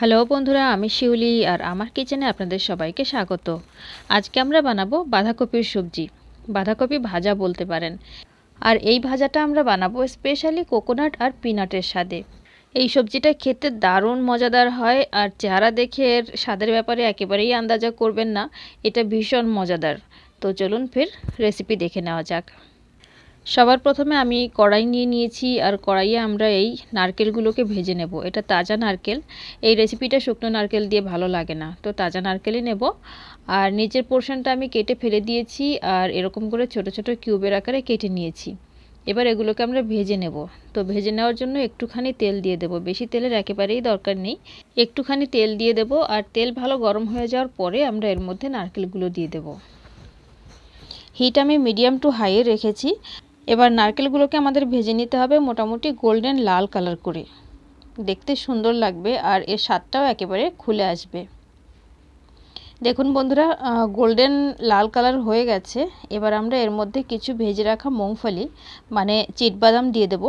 Hello বন্ধুরা, আমি শিউলি আর আমার কিচেনে আপনাদের সবাইকে স্বাগত। আজকে আমরা বানাবো বাঁধাকপির সবজি, বাঁধাকপি ভাজা বলতে পারেন। আর এই ভাজাটা আমরা বানাবো স্পেশালি কোকোনাট আর পিনাটের স্বাদে। এই সবজিটা খেতে দারুণ মজাদার হয় আর চেহারা দেখে এর স্বাদের ব্যাপারে একেবারেই আন্দাজা করবেন না, এটা ভীষণ মজাদার। তো চলুন ফের রেসিপি দেখে নেওয়া যাক। সবার প্রথমে আমি কড়াই নিয়ে নিয়েছি আর কড়াইয়ে আমরা এই নারকেলগুলোকে ভেজে নেব। এটা তাজা নারকেল। এই রেসিপিটা শুকনো নারকেল দিয়ে ভালো লাগে না। তো তাজা নারকেলই নেব। আর নিচের পোর্শনটা আমি কেটে ফেলে দিয়েছি আর এরকম করে ছোট ছোট কিউবের আকারে কেটে নিয়েছি। এবার এগুলোকে আমরা ভেজে নেব। তো ভেজে নেওয়ার জন্য একটুখানি তেল দিয়ে দেব। বেশি তেলের একেবারেই দরকার নেই। একটুখানি তেল দিয়ে দেব আর তেল ভালো গরম হয়ে যাওয়ার পরে আমরা এর মধ্যে নারকেলগুলো দিয়ে দেব। হিট আমি মিডিয়াম টু হাইয়ে রেখেছি। এবার নারকেলগুলোকে আমাদের ভেজে নিতে হবে মোটামুটি গোল্ডেন লাল কালার করে। দেখতে সুন্দর লাগবে আর এর স্বাদটাও একেবারে খুলে আসবে। দেখুন বন্ধুরা গোল্ডেন লাল কালার হয়ে গেছে। এবার আমরা এর মধ্যে কিছু ভেজে রাখা মুংফলি মানে চিটবাদাম দিয়ে দেব।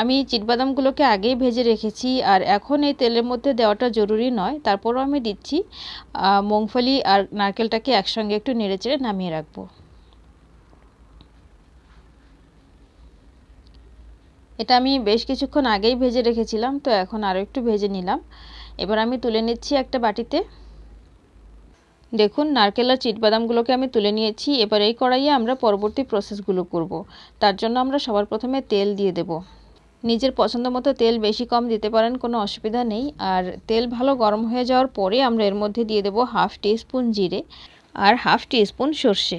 আমি চিটবাদামগুলোকে আগেই ভেজে রেখেছি আর এখন এই তেলের মধ্যে দেওয়াটা জরুরি নয়। তারপরও আমি দিচ্ছি মুংফলি আর নারকেলটাকে একসঙ্গে একটু নেড়েচেড়ে নামিয়ে রাখব। এটা আমি বেশ কিছুক্ষণ আগেই ভেজে রেখেছিলাম, তো এখন আরও একটু ভেজে নিলাম। এবার আমি তুলে নিচ্ছি একটা বাটিতে। দেখুন, নারকেল আর চিটবাদামগুলোকে আমি তুলে নিয়েছি। এবার এই কড়াইয়ে আমরা পরবর্তী প্রসেসগুলো করব। তার জন্য আমরা সবার প্রথমে তেল দিয়ে দেব। নিজের পছন্দ মতো তেল বেশি কম দিতে পারেন, কোনো অসুবিধা নেই। আর তেল ভালো গরম হয়ে যাওয়ার পরে আমরা এর মধ্যে দিয়ে দেব হাফ টি স্পুন জিরে আর হাফ টি স্পুন সর্ষে।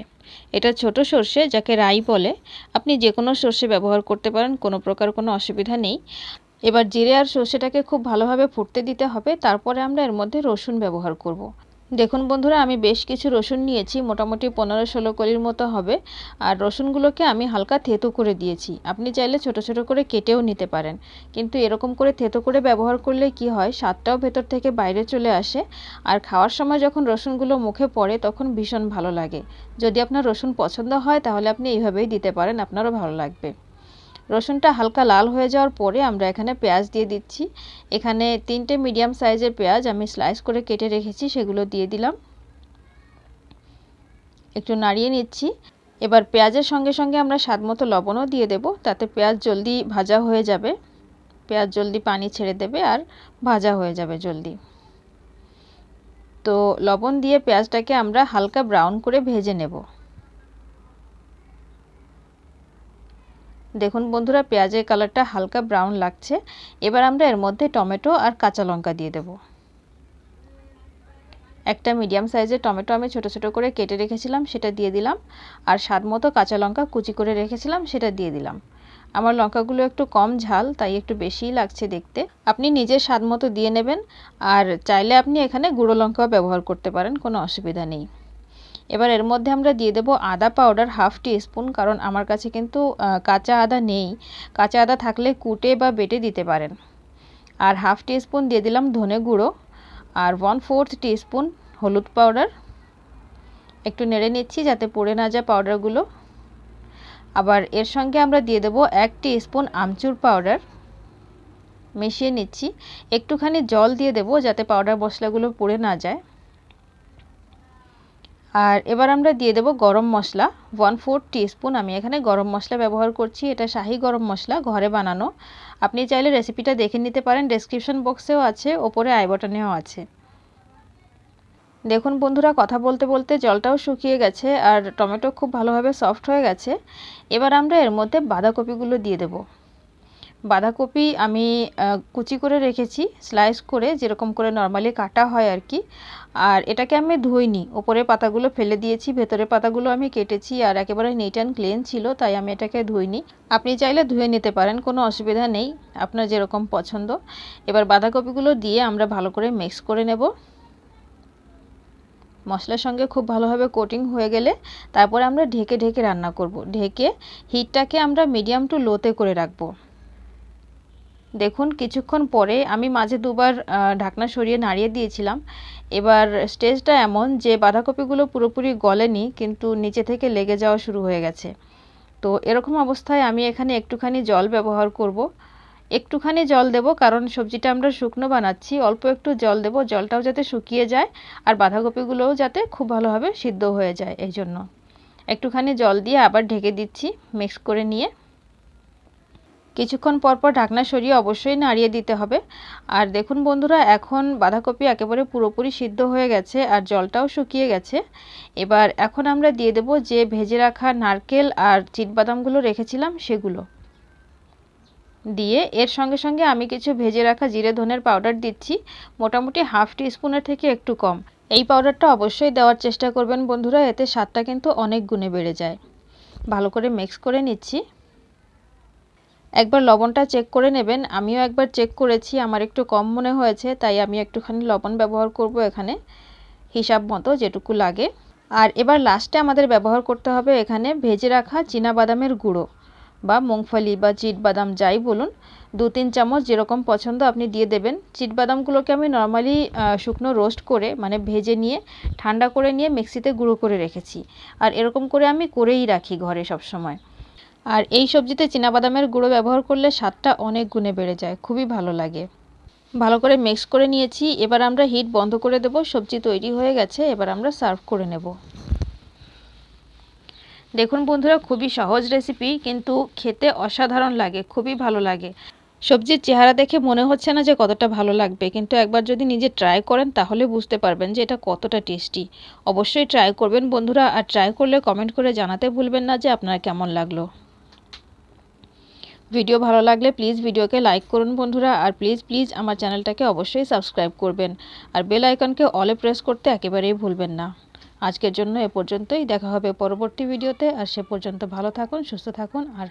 এটা ছোট সর্ষে যাকে রাই বলে আপনি যে কোনো সর্ষে ব্যবহার করতে পারেন, কোনো প্রকার কোনো অসুবিধা নেই এবার জিরে আর সর্ষেটাকে খুব ভালোভাবে ফুটতে দিতে হবে, তারপরে আমরা এর মধ্যে রসুন ব্যবহার করব। দেখুন বন্ধুরা, আমি বেশ কিছু রসুন নিয়েছি, মোটামুটি পনেরো ষোলো কলির মতো হবে। আর রসুনগুলোকে আমি হালকা থেতো করে দিয়েছি। আপনি চাইলে ছোট ছোট করে কেটেও নিতে পারেন। কিন্তু এরকম করে থেতো করে ব্যবহার করলে কি হয়, স্বাদটাও ভেতর থেকে বাইরে চলে আসে। আর খাওয়ার সময় যখন রসুনগুলো মুখে পড়ে, তখন ভীষণ ভালো লাগে। যদি আপনার রসুন পছন্দ হয়, তাহলে আপনি এইভাবেই দিতে পারেন, আপনারও ভালো লাগবে। রসুনটা হালকা লাল হয়ে যাওয়ার পরে আমরা এখানে পেঁয়াজ দিয়ে দিচ্ছি। এখানে তিনটে মিডিয়াম সাইজের পেঁয়াজ আমি স্লাইস করে কেটে রেখেছি, সেগুলো দিয়ে দিলাম। একটু নাড়িয়ে নিচ্ছি। এবার পেঁয়াজের সঙ্গে সঙ্গে আমরা স্বাদ মতো লবণও দিয়ে দেব, তাতে পেঁয়াজ জলদি ভাজা হয়ে যাবে। পেঁয়াজ জলদি পানি ছেড়ে দেবে আর ভাজা হয়ে যাবে জলদি। তো লবণ দিয়ে পেঁয়াজটাকে আমরা হালকা ব্রাউন করে ভেজে নেব। দেখুন বন্ধুরা, পেঁয়াজের কালারটা হালকা ব্রাউন লাগছে। এবার আমরা এর মধ্যে টমেটো আর কাঁচা লঙ্কা দিয়ে দেব। একটা মিডিয়াম সাইজের টমেটো আমি ছোট ছোট করে কেটে রেখেছিলাম, সেটা দিয়ে দিলাম। আর স্বাদ মতো কাঁচা লঙ্কা কুচি করে রেখেছিলাম, সেটা দিয়ে দিলাম। আমার লঙ্কাগুলো একটু কম ঝাল, তাই একটু বেশিই লাগছে দেখতে। আপনি নিজের স্বাদ মতো দিয়ে নেবেন, আর চাইলে আপনি এখানে গুঁড়ো লঙ্কাও ব্যবহার করতে পারেন, কোনো অসুবিধা নেই। এবার এর মধ্যে আমরা দিয়ে দেবো আদা পাউডার হাফ টি স্পুন কারণ আমার কাছে কিন্তু কাঁচা আদা নেই। কাঁচা আদা থাকলে কুটে বা বেটে দিতে পারেন। আর হাফ টি স্পুন দিয়ে দিলাম ধনে গুঁড়ো, আর ওয়ান ফোর্থ টি স্পুন হলুদ পাউডার একটু নেড়ে নিচ্ছি যাতে পড়ে না যায় পাউডারগুলো আবার এর সঙ্গে আমরা দিয়ে দেবো এক টি স্পুন আমচুর পাউডার মিশিয়ে নিচ্ছি। একটুখানি জল দিয়ে দেবো যাতে পাউডার মশলাগুলো পড়ে না যায়। আর এবার আমরা দিয়ে দেব গরম মশলা। ওয়ান ফোর স্পুন আমি এখানে গরম মশলা ব্যবহার করছি। এটা শাহি গরম মশলা, ঘরে বানানো। আপনি চাইলে রেসিপিটা দেখে নিতে পারেন। ডেসক্রিপশন বক্সেও আছে, ওপরে আই বটনেও আছে। দেখুন বন্ধুরা, কথা বলতে বলতে জলটাও শুকিয়ে গেছে আর টমেটো খুব ভালোভাবে সফট হয়ে গেছে। এবার আমরা এর মধ্যে বাঁধাকপিগুলো দিয়ে দেবো। বাঁধাকপি আমি কুচি করে রেখেছি স্লাইস করে যেরকম করে নর্মালি কাটা হয় আর কি। আর এটাকে আমি ধুইনি। ওপরের পাতাগুলো ফেলে দিয়েছি, ভেতরের পাতাগুলো আমি কেটেছি আর একেবারে নিট অ্যান্ড ক্লিন ছিল, তাই আমি এটাকে ধুইনি। আপনি চাইলে ধুয়ে নিতে পারেন, কোনো অসুবিধা নেই, আপনার যেরকম পছন্দ। এবার বাঁধাকপিগুলো দিয়ে আমরা ভালো করে মিক্স করে নেব। মশলার সঙ্গে খুব ভালোভাবে কোটিং হয়ে গেলে তারপরে আমরা ঢেকে ঢেকে রান্না করব। ঢেকে হিটটাকে আমরা মিডিয়াম টু লোতে করে রাখব। দেখুন, কিছুক্ষণ পরে আমি মাঝে দুবার ঢাকনা সরিয়ে নাড়িয়ে দিয়েছিলাম। এবার স্টেজটা এমন যে বাঁধাকপিগুলো পুরোপুরি গলেনি, কিন্তু নিচে থেকে লেগে যাওয়া শুরু হয়ে গেছে। তো এরকম অবস্থায় আমি এখানে একটুখানি জল ব্যবহার করব। একটুখানি জল দেব, কারণ সবজিটা আমরা শুকনো বানাচ্ছি। অল্প একটু জল দেব, জলটাও যাতে শুকিয়ে যায়, আর বাঁধাকপিগুলোও যাতে খুব ভালোভাবে সিদ্ধ হয়ে যায় এই জন্য একটুখানি জল দিয়ে আবার ঢেকে দিচ্ছি, মিক্স করে নিয়ে। কিছুক্ষণ পর পর ঢাকনা সরিয়ে অবশ্যই নাড়িয়ে দিতে হবে। আর দেখুন বন্ধুরা, এখন বাঁধাকপি একেবারে পুরোপুরি সিদ্ধ হয়ে গেছে আর জলটাও শুকিয়ে গেছে। এবার এখন আমরা দিয়ে দেব যে ভেজে রাখা নারকেল আর চিটবাদামগুলো রেখেছিলাম সেগুলো। দিয়ে এর সঙ্গে সঙ্গে আমি কিছু ভেজে রাখা জিরে ধনের পাউডার দিচ্ছি, মোটামুটি হাফ টি স্পুনের থেকে একটু কম। এই পাউডারটা অবশ্যই দেওয়ার চেষ্টা করবেন বন্ধুরা, এতে স্বাদটা কিন্তু অনেক গুণে বেড়ে যায়। ভালো করে মিক্স করে নিচ্ছি। একবার লবণটা চেক করে নেবেন। আমিও একবার চেক করেছি, আমার একটু কম মনে হয়েছে, তাই আমি একটুখানি লবণ ব্যবহার করব এখানে, হিসাব মতো যেটুকু লাগে। আর এবার লাস্টে আমাদের ব্যবহার করতে হবে এখানে ভেজে রাখা বাদামের গুঁড়ো, বা মুংফলি, বা বাদাম যাই বলুন। দু তিন চামচ যেরকম পছন্দ আপনি দিয়ে দেবেন। বাদামগুলোকে আমি নর্মালি শুকনো রোস্ট করে মানে ভেজে নিয়ে, ঠান্ডা করে নিয়ে মিক্সিতে গুঁড়ো করে রেখেছি। আর এরকম করে আমি করেই রাখি ঘরে সব সময়। আর এই সবজিতে বাদামের গুঁড়ো ব্যবহার করলে স্বাদটা অনেক গুণে বেড়ে যায়, খুবই ভালো লাগে। ভালো করে মিক্স করে নিয়েছি, এবার আমরা হিট বন্ধ করে দেব, সবজি তৈরি হয়ে গেছে, এবার আমরা সার্ভ করে নেব। দেখুন বন্ধুরা, খুবই সহজ রেসিপি কিন্তু খেতে অসাধারণ লাগে, খুবই ভালো লাগে। সবজির চেহারা দেখে মনে হচ্ছে না যে কতটা ভালো লাগবে, কিন্তু একবার যদি নিজে ট্রাই করেন, তাহলে বুঝতে পারবেন যে এটা কতটা টেস্টি অবশ্যই ট্রাই করবেন বন্ধুরা, আর ট্রাই করলে কমেন্ট করে জানাতে ভুলবেন না যে আপনার কেমন লাগল। ভিডিও ভালো লাগলে প্লিজ ভিডিওকে লাইক করুন বন্ধুরা, আর প্লিজ প্লিজ আমার চ্যানেলটাকে অবশ্যই সাবস্ক্রাইব করবেন। আর বেল আইকনকে অলে প্রেস করতে একেবারেই ভুলবেন না। আজকের জন্য এ পর্যন্তই, দেখা হবে পরবর্তী ভিডিওতে, আর সে পর্যন্ত ভালো থাকুন, সুস্থ থাকুন, আর